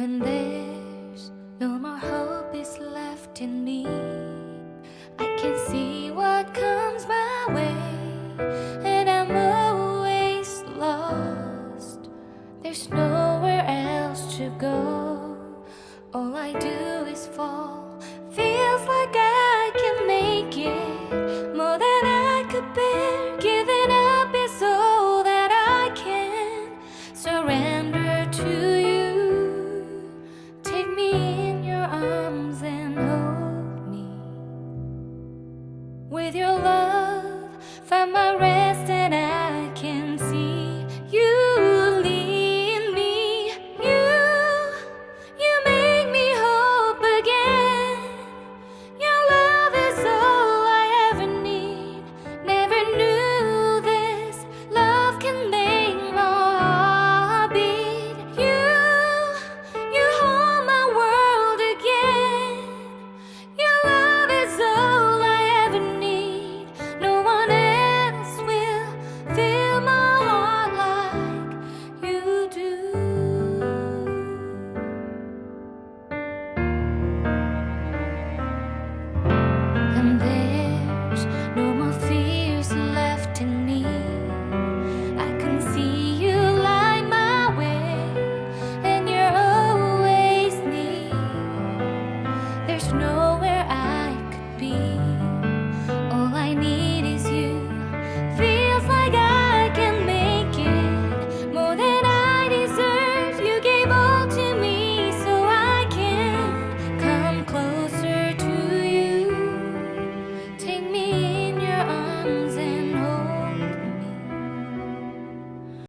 When there's no more hope is left in me, arms and hold me with your love. Find my And then